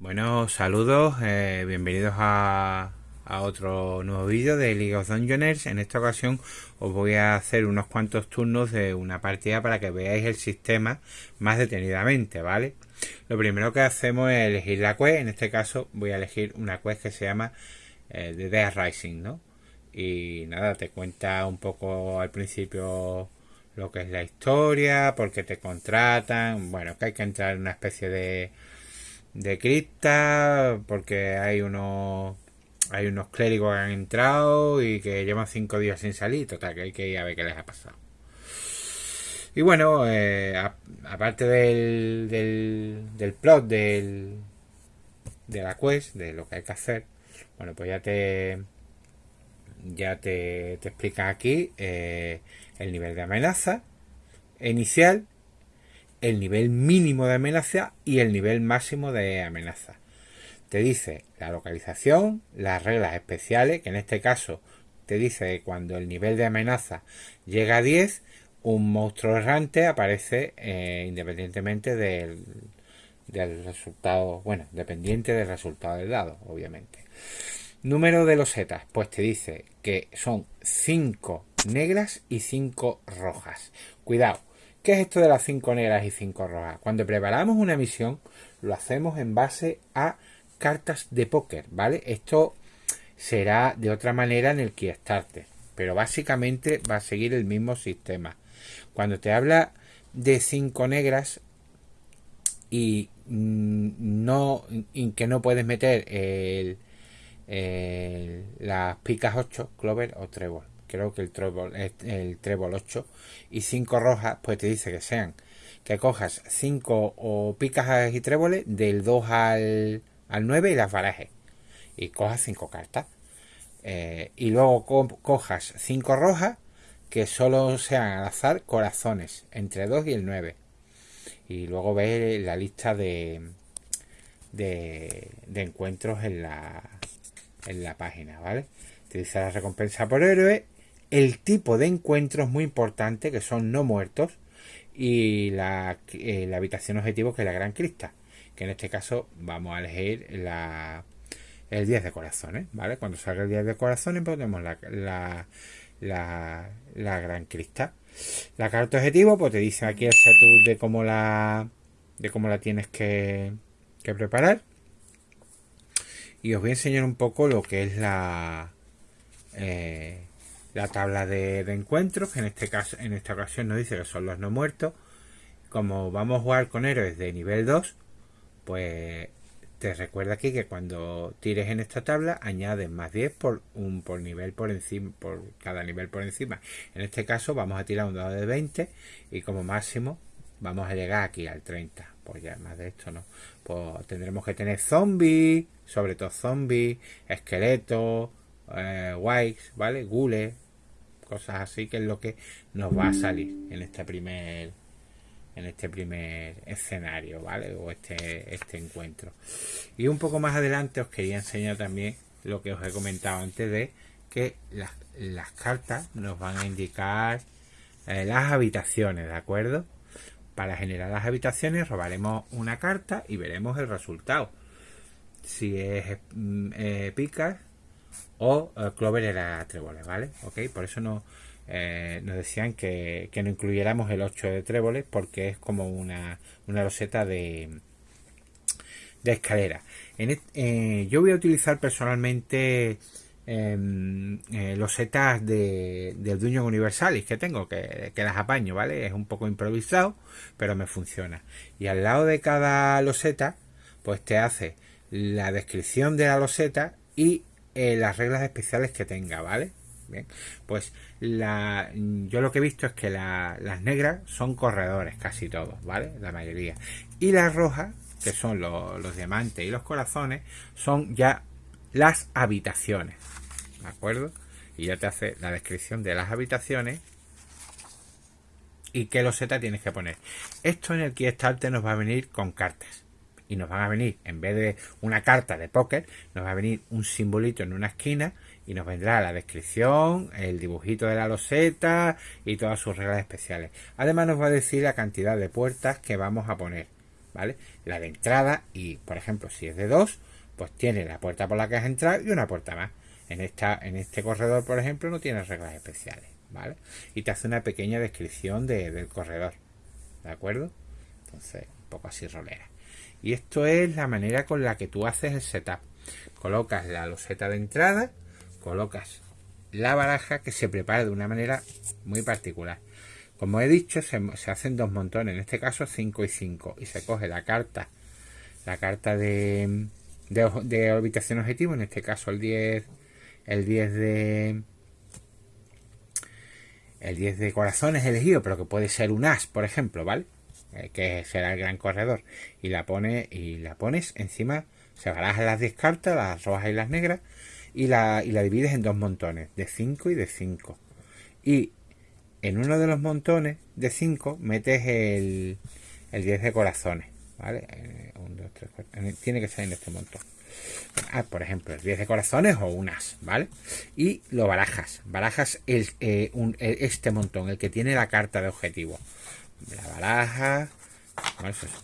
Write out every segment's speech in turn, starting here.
Bueno, saludos, eh, bienvenidos a, otro nuevo vídeo de League of Dungeoners. En esta ocasión os voy a hacer unos cuantos turnos de una partida para que veáis el sistema más detenidamente, ¿vale? Lo primero que hacemos es elegir la quest, en este caso voy a elegir una quest que se llama eh, The Death Rising, ¿no? Y nada, te cuenta un poco al principio lo que es la historia, por qué te contratan, bueno, que hay que entrar en una especie de de cripta porque hay unos hay unos clérigos que han entrado y que llevan cinco días sin salir. Total que hay que ir a ver qué les ha pasado. Y bueno eh, aparte del, del, del plot del, de la quest de lo que hay que hacer bueno pues ya te ya te, te explica aquí eh, el nivel de amenaza inicial el nivel mínimo de amenaza y el nivel máximo de amenaza. Te dice la localización, las reglas especiales, que en este caso te dice que cuando el nivel de amenaza llega a 10, un monstruo errante aparece eh, independientemente del, del resultado, bueno, dependiente del resultado del dado, obviamente. Número de los setas, pues te dice que son 5 negras y 5 rojas. Cuidado, ¿Qué es esto de las cinco negras y cinco rojas? Cuando preparamos una misión, lo hacemos en base a cartas de póker, ¿vale? Esto será de otra manera en el Kickstarter, pero básicamente va a seguir el mismo sistema. Cuando te habla de cinco negras y mm, no que no puedes meter las picas 8, clover o trébol creo que el trébol, el trébol 8 y 5 rojas, pues te dice que sean que cojas 5 o picas y tréboles del 2 al, al 9 y las barajes y cojas 5 cartas eh, y luego cojas 5 rojas que solo sean al azar corazones entre 2 y el 9 y luego ves la lista de, de, de encuentros en la, en la página, ¿vale? Te dice la recompensa por héroe el tipo de encuentro es muy importante, que son no muertos, y la, eh, habitación objetivo, que es la gran crista, que en este caso vamos a elegir la, el 10 de corazones, ¿vale? Cuando salga el 10 de corazones, ponemos la, la, la, la gran crista. La carta objetivo, pues te dice aquí el setup de cómo la, de cómo la tienes que, que preparar. Y os voy a enseñar un poco lo que es la... Eh, la tabla de, encuentros, que en este caso, en esta ocasión nos dice que son los no muertos. Como vamos a jugar con héroes de nivel 2, pues te recuerda aquí que cuando tires en esta tabla añades más 10 por un por nivel por encima, por cada nivel por encima. En este caso vamos a tirar un dado de 20 y como máximo vamos a llegar aquí al 30. Pues ya más de esto no. Pues tendremos que tener zombies, sobre todo zombies, esqueletos, eh, ¿vale? Gule, cosas así, que es lo que nos va a salir en este primer en este primer escenario, ¿vale? O este, este encuentro. Y un poco más adelante os quería enseñar también lo que os he comentado antes de que las, las cartas nos van a indicar eh, las habitaciones, ¿de acuerdo? Para generar las habitaciones robaremos una carta y veremos el resultado. Si es mm, eh, picas, o eh, Clover era tréboles, ¿vale? Ok, por eso no, eh, nos decían que, que, no incluyéramos el 8 de tréboles porque es como una, una roseta de, de escalera. Eh, yo voy a utilizar personalmente em, los setas de, del Universalis Universalis que tengo, que, que, las apaño, ¿vale? Es un poco improvisado, pero me funciona. Y al lado de cada loseta, pues te hace la descripción de la loseta y eh, las reglas especiales que tenga, ¿vale? Bien, pues la, yo lo que he visto es que las negras son corredores, casi todos, ¿vale? La mayoría. Y las rojas, que son los diamantes y los corazones, son ya las habitaciones, ¿de acuerdo? Y ya te hace la descripción de las habitaciones y qué loseta tienes que poner. Esto en el Kickstarter nos va a venir con cartas y nos van a venir, en vez de una carta de póker, nos va a venir un simbolito en una esquina y nos vendrá la descripción, el dibujito de la loseta y todas sus reglas especiales. Además nos va a decir la cantidad de puertas que vamos a poner. ¿vale? La de entrada y, por ejemplo, si es de dos, pues tiene la puerta por la que has entrado y una puerta más. En, esta, en este corredor, por ejemplo, no tiene reglas especiales, ¿vale? Y te hace una pequeña descripción del corredor, ¿de acuerdo? Entonces, un poco así rolera. Y esto es la manera con la que tú haces el setup. Colocas la loseta de entrada, colocas la baraja que se prepara de una manera muy particular. Como he dicho, se, hacen dos montones, en este caso 5 y 5, y se coge la carta, la carta de, de, orbitación objetivo, en este caso el 10 el 10 de el 10 de corazones elegido, pero que puede ser un as, por ejemplo, ¿vale? Eh, que será el gran corredor. Y la pone y la pones encima, se barajan las 10 cartas, las rojas y las negras, y la, y la divides en dos montones, de 5 y de 5. Y en uno de los montones de 5 metes el, el 10 de corazones, ¿vale? 1, 2, 3, 4. Tiene que ser en este montón. Ah, por ejemplo, el 10 de corazones o unas, ¿vale? Y lo barajas. Barajas el, eh, este montón, el que tiene la carta de objetivo. La baraja.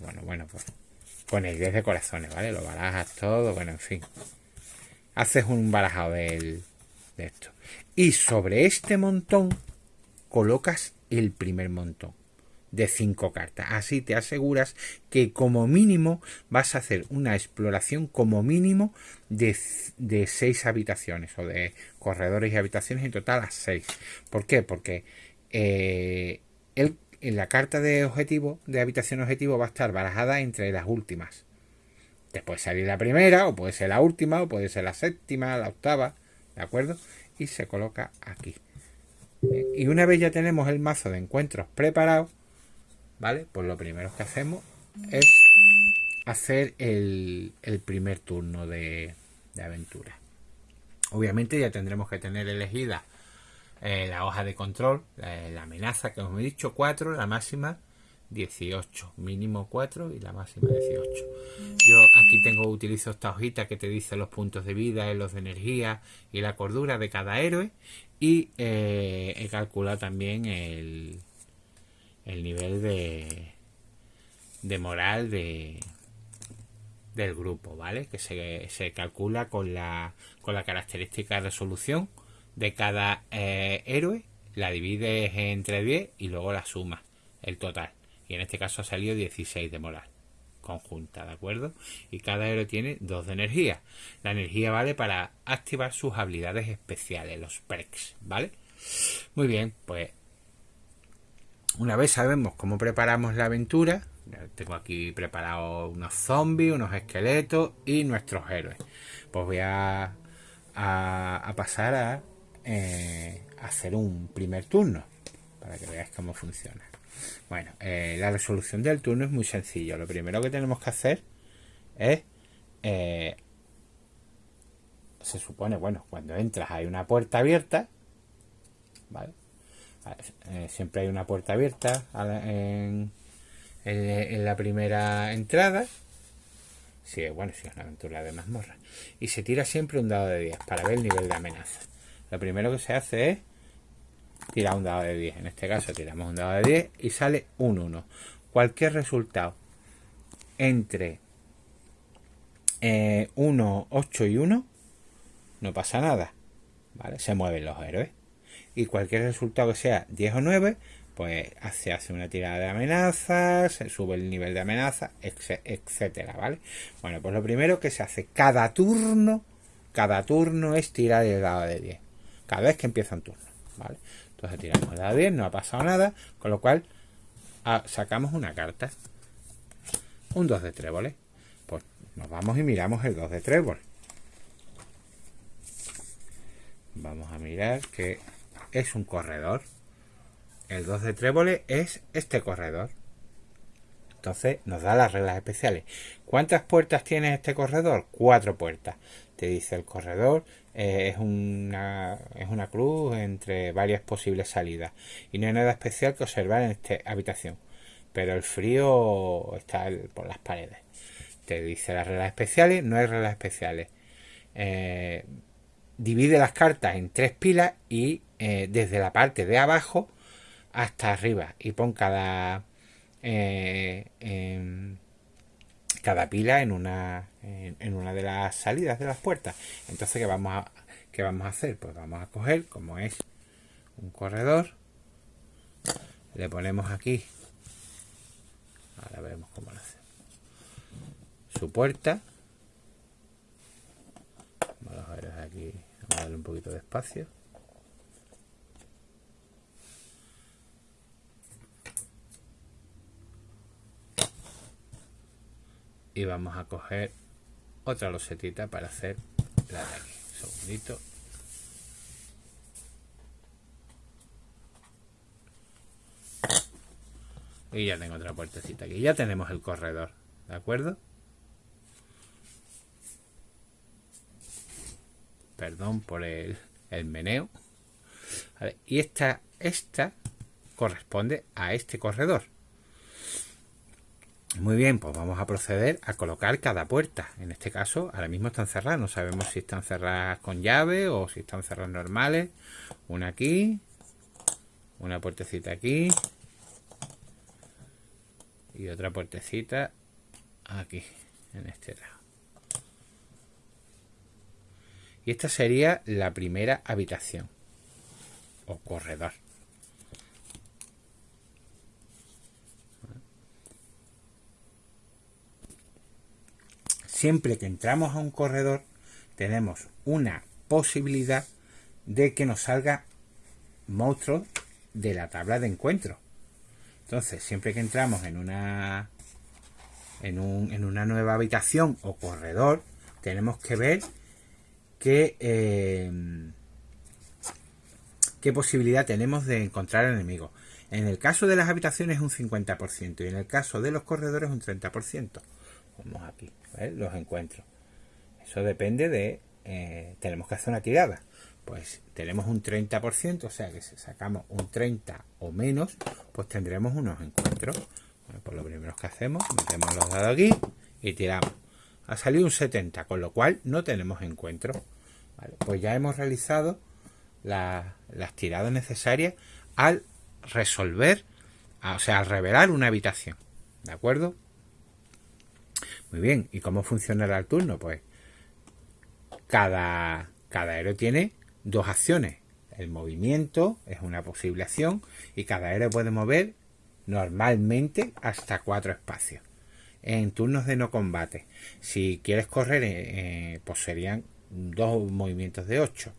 Bueno, bueno, pues con el 10 de corazones, ¿vale? Lo barajas todo, bueno, en fin. Haces un barajado de esto. Y sobre este montón colocas el primer montón de cinco cartas. Así te aseguras que como mínimo vas a hacer una exploración como mínimo de, de habitaciones o de corredores y habitaciones en total a seis. ¿Por qué? Porque eh, en la carta de objetivo, de habitación objetivo, va a estar barajada entre las últimas. Te puede salir la primera, o puede ser la última, o puede ser la séptima, la octava, ¿de acuerdo? Y se coloca aquí. Y una vez ya tenemos el mazo de encuentros preparado, ¿vale? Pues lo primero que hacemos es hacer el, primer turno de, aventura. Obviamente ya tendremos que tener elegida eh, la hoja de control, la, amenaza que os he dicho, 4, la máxima 18, mínimo 4 y la máxima 18. Yo aquí tengo, utilizo esta hojita que te dice los puntos de vida, los de energía y la cordura de cada héroe y eh, he calculado también el, el nivel de, de moral de, del grupo, ¿vale? Que se, se, calcula con la, con la característica de resolución de cada eh, héroe, la divides entre 10 y luego la suma, el total. Y en este caso ha salido 16 de moral conjunta, ¿de acuerdo? Y cada héroe tiene 2 de energía. La energía vale para activar sus habilidades especiales, los perks, ¿vale? Muy bien, pues una vez sabemos cómo preparamos la aventura, tengo aquí preparado unos zombies, unos esqueletos y nuestros héroes. Pues voy a, a, pasar a, eh, hacer un primer turno para que veáis cómo funciona. Bueno, eh, la resolución del turno es muy sencillo. Lo primero que tenemos que hacer es eh, se supone, bueno, cuando entras hay una puerta abierta, ¿vale? Siempre hay una puerta abierta en, la primera entrada. Si, bueno, si es una aventura de mazmorra. Y se tira siempre un dado de 10 para ver el nivel de amenaza. Lo primero que se hace es tirar un dado de 10. En este caso tiramos un dado de 10 y sale un 1. Cualquier resultado entre 1, eh, 8 y 1 no pasa nada. ¿Vale? Se mueven los héroes y cualquier resultado que sea 10 o 9, pues se hace una tirada de amenazas, se sube el nivel de amenaza, etcétera, ¿vale? Bueno, pues lo primero que se hace cada turno, cada turno es tirar el dado de 10, cada vez que empieza un turno, ¿vale? Entonces tiramos de 10, no ha pasado nada, con lo cual ah, sacamos una carta, un 2 de tréboles, pues nos vamos y miramos el 2 de trébol. Vamos a mirar que es un corredor. El 2 de trébole es este corredor. Entonces nos da las reglas especiales. ¿Cuántas puertas tiene este corredor? Cuatro puertas. Te dice el corredor eh, es, una, es una cruz entre varias posibles salidas. Y no hay nada especial que observar en esta habitación. Pero el frío está por las paredes. Te dice las reglas especiales. No hay reglas especiales. Eh, divide las cartas en tres pilas y eh, desde la parte de abajo hasta arriba y pon cada cada pila en una, en, una de las salidas de las puertas. Entonces, ¿qué vamos, a, ¿qué vamos a hacer? Pues vamos a coger, como es un corredor, le ponemos aquí, ahora veremos cómo lo hace, su puerta, vamos a ver aquí, vamos a darle un poquito de espacio. Y vamos a coger otra losetita para hacer la de aquí. Un segundito. Y ya tengo otra puertecita aquí. Ya tenemos el corredor. ¿De acuerdo? Perdón por el, el meneo. y esta, esta corresponde a este corredor. Muy bien, pues vamos a proceder a colocar cada puerta. En este caso, ahora mismo están cerradas. No sabemos si están cerradas con llave o si están cerradas normales. Una aquí. Una puertecita aquí. Y otra puertecita aquí, en este lado. Y esta sería la primera habitación o corredor. Siempre que entramos a un corredor tenemos una posibilidad de que nos salga monstruos de la tabla de encuentro. Entonces, siempre que entramos en una en, un, en una nueva habitación o corredor, tenemos que ver qué, eh, qué posibilidad tenemos de encontrar enemigos. En el caso de las habitaciones un 50% y en el caso de los corredores un 30%. Vamos aquí los encuentros. Eso depende de... Eh, tenemos que hacer una tirada. Pues tenemos un 30%, o sea que si sacamos un 30 o menos, pues tendremos unos encuentros. Bueno, pues lo primero que hacemos, metemos los dados aquí y tiramos. Ha salido un 70, con lo cual no tenemos encuentro. pues ya hemos realizado las tiradas necesarias al resolver, o sea, al revelar una habitación. ¿De acuerdo? Muy bien, ¿y cómo funcionará el turno? Pues cada, cada héroe tiene dos acciones. El movimiento es una posible acción y cada héroe puede mover normalmente hasta cuatro espacios. En turnos de no combate, si quieres correr, eh, eh, pues serían dos movimientos de ocho.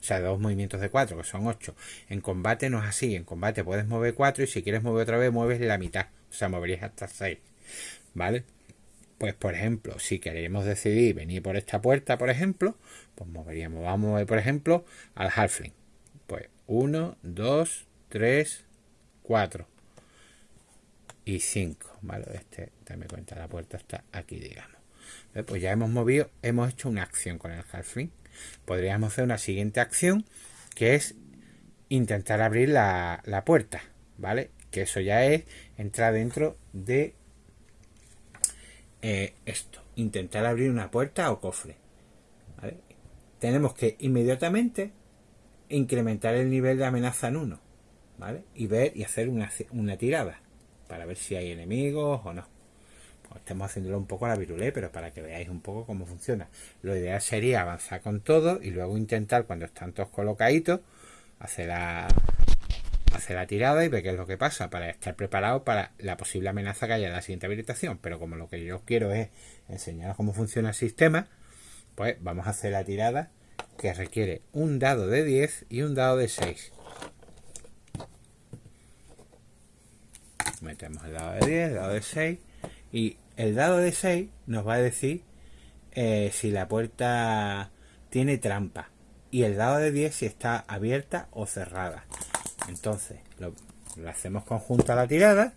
O sea, dos movimientos de cuatro, que son ocho. En combate no es así. En combate puedes mover cuatro y si quieres mover otra vez, mueves la mitad. O sea, moverías hasta seis. ¿Vale? Pues, por ejemplo, si queremos decidir venir por esta puerta, por ejemplo, pues moveríamos, vamos a mover, por ejemplo, al halfling. Pues 1, 2, 3, 4 y 5. ¿Vale? Este, dame cuenta, la puerta está aquí, digamos. Pues ya hemos movido, hemos hecho una acción con el halfling. Podríamos hacer una siguiente acción, que es intentar abrir la, la puerta, ¿vale? Que eso ya es entrar dentro de esto, intentar abrir una puerta o cofre. Tenemos que inmediatamente incrementar el nivel de amenaza en uno. ¿vale? Y ver y hacer una, una tirada para ver si hay enemigos o no. Pues estamos haciéndolo un poco a la virulé, pero para que veáis un poco cómo funciona. Lo ideal sería avanzar con todo y luego intentar, cuando están todos colocaditos, hacer la, hacer la tirada y ver qué es lo que pasa para estar preparado para la posible amenaza que haya en la siguiente habilitación. Pero como lo que yo quiero es enseñaros cómo funciona el sistema, pues vamos a hacer la tirada que requiere un dado de 10 y un dado de 6. Metemos el dado de 10, el dado de 6 y el dado de 6 nos va a decir eh, si la puerta tiene trampa y el dado de 10 si está abierta o cerrada. Entonces, lo, hacemos conjunto a la tirada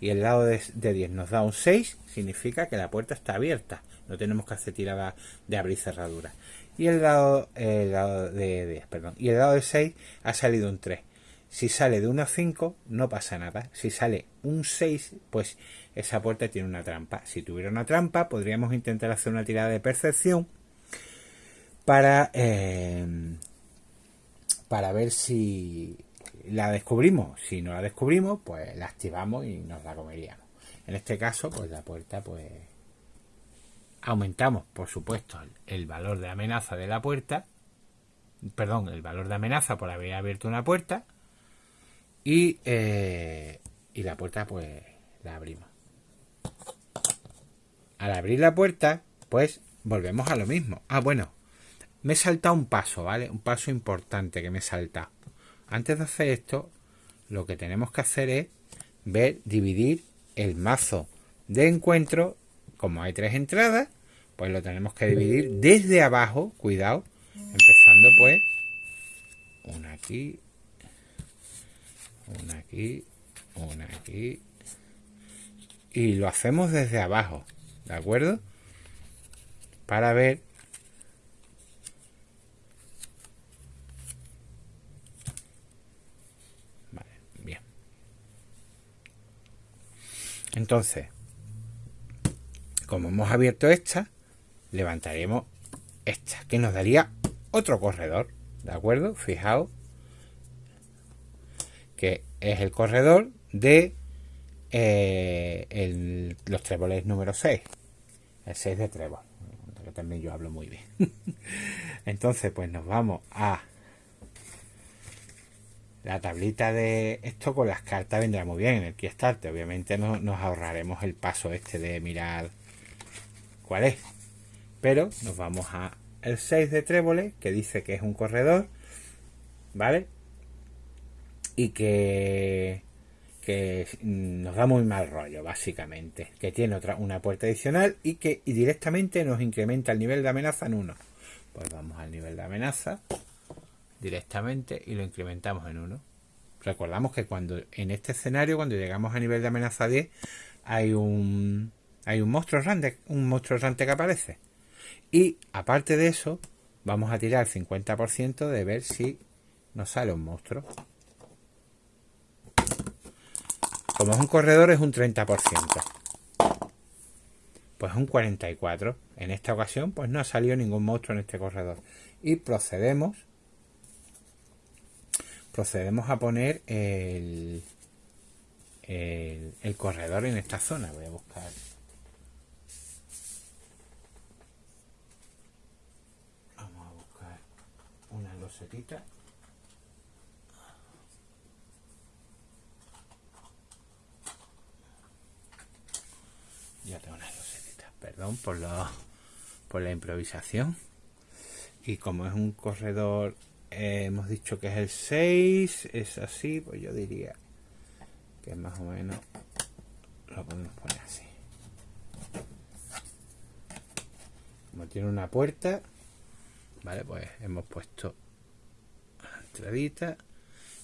y el lado de, 10 nos da un 6, significa que la puerta está abierta. No tenemos que hacer tirada de abrir cerradura. Y el lado, de 10, perdón. Y el lado de 6 ha salido un 3. Si sale de 1 a 5, no pasa nada. Si sale un 6, pues esa puerta tiene una trampa. Si tuviera una trampa, podríamos intentar hacer una tirada de percepción para, eh, para ver si la descubrimos. Si no la descubrimos, pues la activamos y nos la comeríamos. En este caso, pues la puerta, pues aumentamos, por supuesto, el valor de amenaza de la puerta, perdón, el valor de amenaza por haber abierto una puerta y, eh, y la puerta pues la abrimos. Al abrir la puerta, pues volvemos a lo mismo. Ah, bueno, me he saltado un paso, ¿vale? Un paso importante que me he saltado. Antes de hacer esto, lo que tenemos que hacer es ver, dividir el mazo de encuentro. Como hay tres entradas, pues lo tenemos que dividir desde abajo, cuidado, empezando pues una aquí, una aquí, una aquí, y lo hacemos desde abajo, ¿de acuerdo? Para ver Vale, bien. Entonces, como hemos abierto esta, levantaremos esta, que nos daría otro corredor, ¿de acuerdo? Fijaos que es el corredor de eh, los tréboles número 6, el 6 de trébol, que también yo hablo muy bien. Entonces, pues nos vamos a la tablita de esto con las cartas vendrá muy bien en el Kickstarter. Obviamente no, nos ahorraremos el paso este de mirar cuál es. Pero nos vamos a el 6 de tréboles, que dice que es un corredor, ¿vale? Y que, que nos da muy mal rollo, básicamente. Que tiene otra, una puerta adicional y que directamente nos incrementa el nivel de amenaza en 1. Pues vamos al nivel de amenaza directamente y lo incrementamos en 1. Recordamos que cuando en este escenario, cuando llegamos a nivel de amenaza 10, hay un hay un monstruo errante, un monstruo errante que aparece. Y aparte de eso, vamos a tirar el 50% de ver si nos sale un monstruo. Como es un corredor es un 30%. Pues un 44%. En esta ocasión pues no ha salido ningún monstruo en este corredor. Y procedemos procedemos a poner el, el, corredor en esta zona. Voy a buscar Ya tengo una losetita. Perdón por, lo, por la improvisación. Y como es un corredor, eh, hemos dicho que es el 6, es así, pues yo diría que más o menos lo podemos poner así. Como tiene una puerta, vale, pues hemos puesto entradita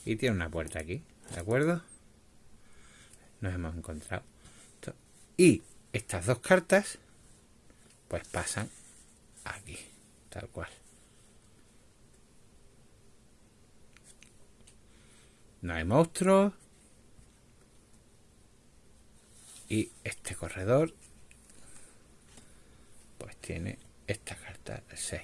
y tiene una puerta aquí, ¿de acuerdo? Nos hemos encontrado. Y estas dos cartas pues pasan aquí, tal cual. No hay monstruos. Y este corredor pues tiene esta carta 6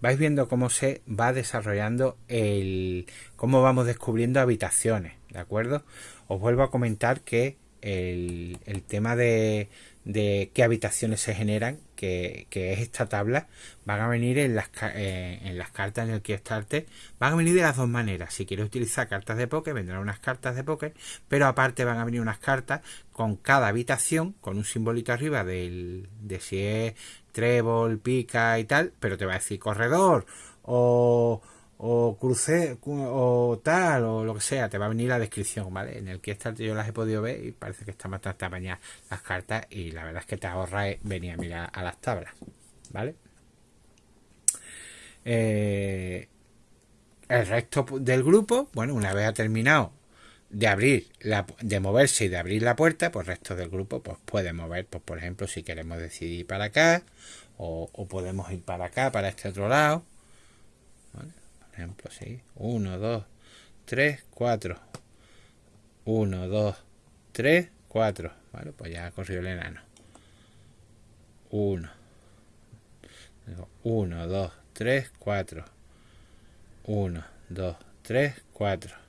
vais viendo cómo se va desarrollando el cómo vamos descubriendo habitaciones de acuerdo os vuelvo a comentar que el, tema de, de, qué habitaciones se generan que, es esta tabla van a venir en las, eh, en las cartas en el Kickstarter van a venir de las dos maneras. Si quieres utilizar cartas de póker vendrán unas cartas de póker pero aparte van a venir unas cartas con cada habitación con un simbolito arriba del, de si es trébol, pica y tal, pero te va a decir corredor o, o cruce o tal o lo que sea, te va a venir la descripción, ¿vale? En el que esta yo las he podido ver y parece que están bastante apañadas las cartas y la verdad es que te ahorra venir a mirar a las tablas, ¿vale? Eh, el resto del grupo, bueno, una vez ha terminado de abrir la, de moverse y de abrir la puerta pues el resto del grupo pues puede mover pues por ejemplo si queremos decidir para acá o, podemos ir para acá para este otro lado por ejemplo sí. 1 2 3 4 1 2 3 4 vale pues ya ha corrido el enano. 1 1 2 3 4 1 2 3 4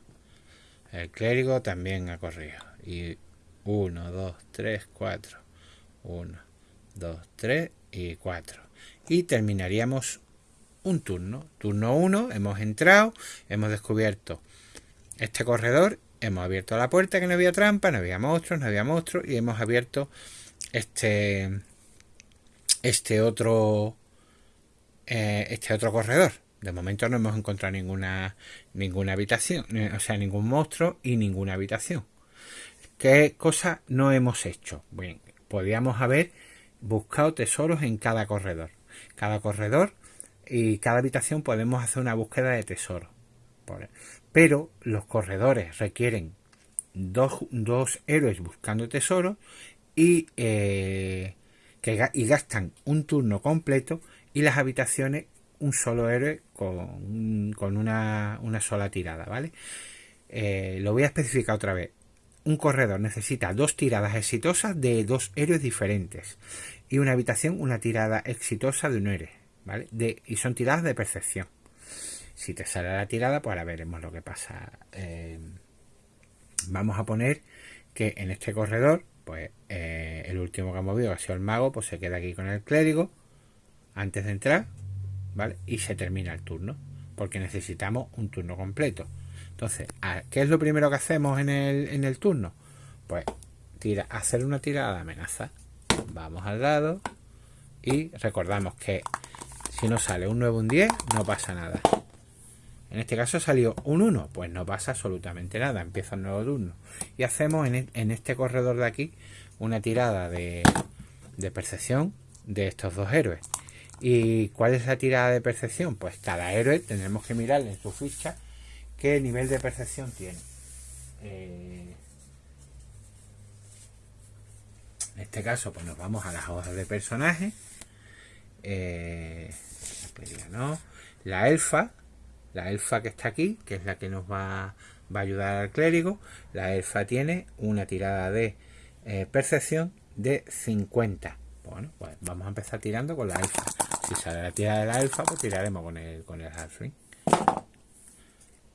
el clérigo también ha corrido. Y 1, 2, 3, 4. 1, 2, 3 y 4. Y terminaríamos un turno. Turno 1, hemos entrado, hemos descubierto este corredor, hemos abierto la puerta que no había trampa, no había monstruos, no había monstruos y hemos abierto este este otro eh, este otro corredor. De momento no hemos encontrado ninguna ninguna habitación, eh, o sea, ningún monstruo y ninguna habitación. ¿Qué cosa no hemos hecho? Bien, podríamos haber buscado tesoros en cada corredor. Cada corredor y cada habitación podemos hacer una búsqueda de tesoros. Pero los corredores requieren dos, héroes buscando tesoros y, eh, que, y gastan un turno completo y las habitaciones un solo héroe con, con una, una, sola tirada, ¿vale? Eh, lo voy a especificar otra vez. Un corredor necesita dos tiradas exitosas de dos héroes diferentes y una habitación una tirada exitosa de un héroe, De, y son tiradas de percepción. Si te sale la tirada, pues ahora veremos lo que pasa. Eh, vamos a poner que en este corredor, pues eh, el último que ha movido ha sido el mago, pues se queda aquí con el clérigo antes de entrar, ¿vale? Y se termina el turno, porque necesitamos un turno completo. Entonces, ¿qué es lo primero que hacemos en el, en el turno? Pues tira, hacer una tirada de amenaza. Vamos al lado y recordamos que si no sale un 9 un 10, no pasa nada. En este caso salió un 1, pues no pasa absolutamente nada, empieza un nuevo turno. Y hacemos en, e, este corredor de aquí una tirada de, percepción de estos dos héroes. ¿Y cuál es la tirada de percepción? Pues cada héroe tendremos que mirar en su ficha qué nivel de percepción tiene. Eh, en este caso, pues nos vamos a las hojas de personaje. Eh, la elfa, la elfa que está aquí, que es la que nos va, va a ayudar al clérigo, la elfa tiene una tirada de eh, percepción de 50. Bueno, pues vamos a empezar tirando con la elfa. Si sale la tirada de la elfa, pues tiraremos con el, con el halfling.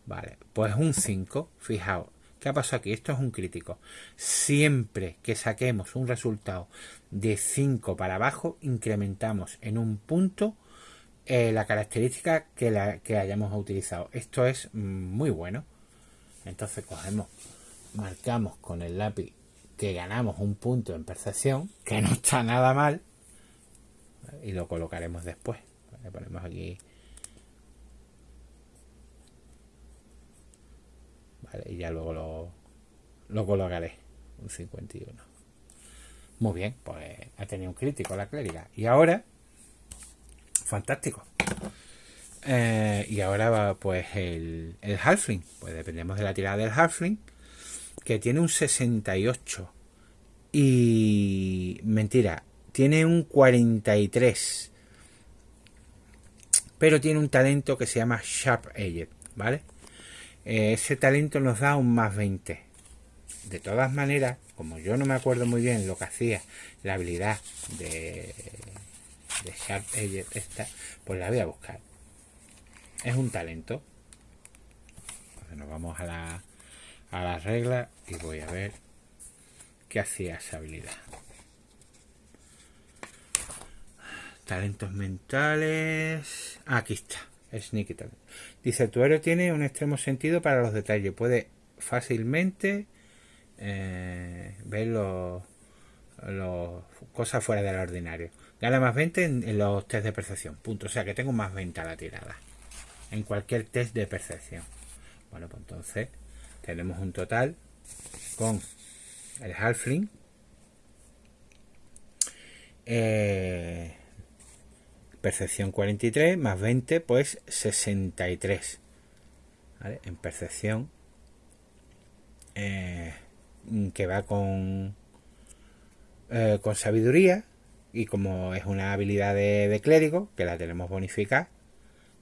Vale, pues un 5. Fijaos, ¿qué ha pasado aquí? Esto es un crítico. Siempre que saquemos un resultado de 5 para abajo, incrementamos en un punto eh, la característica que, la, que hayamos utilizado. Esto es muy bueno. Entonces cogemos, marcamos con el lápiz que ganamos un punto en percepción, que no está nada mal y lo colocaremos después. Le ponemos aquí. Y ya luego lo, lo colocaré. Un 51. Muy bien, pues ha tenido un crítico la clériga. Y ahora, fantástico. Eh, y ahora va pues el, el Halfling. Pues dependemos de la tirada del Halfling. Que tiene un 68. Y mentira, tiene un 43. Pero tiene un talento que se llama Sharp Edge, ¿vale? Eh, ese talento nos da un más 20. De todas maneras, como yo no me acuerdo muy bien lo que hacía la habilidad de, de Sharp Edge esta, pues la voy a buscar. Es un talento. Entonces nos vamos a la, a la regla y voy a ver qué hacía esa habilidad. Talentos mentales. aquí está. Sneaky Talent. Dice, tu héroe tiene un extremo sentido para los detalles. Puede fácilmente eh, ver los, cosas fuera del ordinario. Gana más 20 en, los test de percepción. Punto. O sea que tengo más 20 a la tirada. En cualquier test de percepción. Bueno, pues entonces tenemos un total con el halfling. Eh, percepción 43 más 20 pues 63 en percepción eh, que va con eh, con sabiduría y como es una habilidad de, clérigo que la tenemos bonificada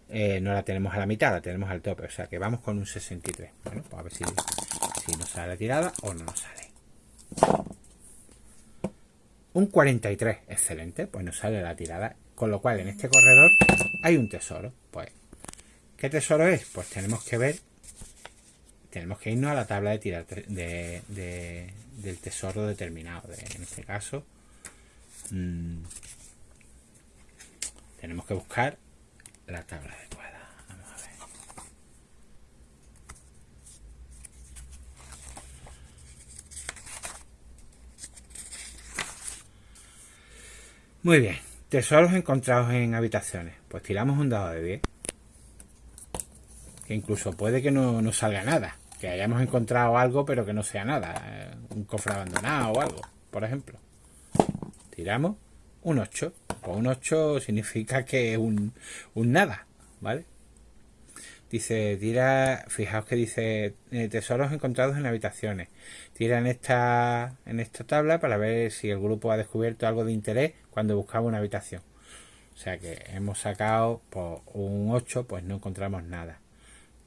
eh, no la tenemos a la mitad la tenemos al tope. O sea que vamos con un 63 bueno pues a ver si, si nos sale la tirada o no nos sale. Un 43 excelente pues nos sale la tirada con lo cual en este corredor hay un tesoro. Pues, ¿qué tesoro es? Pues tenemos que ver, tenemos que irnos a la tabla de tirar de, del tesoro determinado. en este caso, Mm. Tenemos que buscar la tabla adecuada. Muy bien. Tesoros encontrados en habitaciones. Pues tiramos un dado de 10. Que incluso puede que no, no salga nada. Que hayamos encontrado algo pero que no sea nada. Eh, un cofre abandonado o algo, por ejemplo. Tiramos un 8. Pues un 8 significa que es un, un nada, ¿vale? Dice, tira, fijaos que dice eh, tesoros encontrados en habitaciones. Tira en esta, en esta tabla para ver si el grupo ha descubierto algo de interés cuando buscaba una habitación. O sea que hemos sacado por pues, un 8, pues no encontramos nada.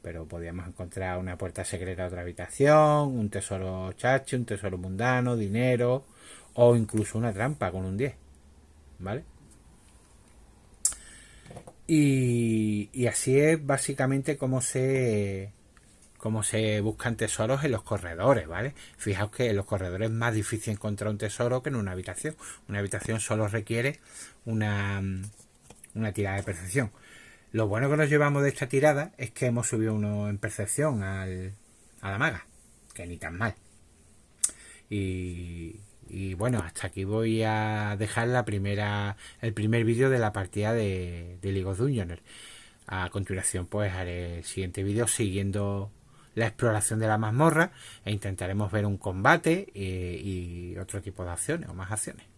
Pero podíamos encontrar una puerta secreta a otra habitación, un tesoro chachi, un tesoro mundano, dinero o incluso una trampa con un 10. ¿Vale? Y, así es básicamente como se cómo se buscan tesoros en los corredores, ¿vale? Fijaos que en los corredores es más difícil encontrar un tesoro que en una habitación. Una habitación solo requiere una, una tirada de percepción. Lo bueno que nos llevamos de esta tirada es que hemos subido uno en percepción al, a la maga, que ni tan mal. Y, y bueno, hasta aquí voy a dejar la primera, el primer vídeo de la partida de, League of Dungeons. A continuación, pues haré el siguiente vídeo siguiendo la exploración de la mazmorra e intentaremos ver un combate y, y otro tipo de acciones o más acciones.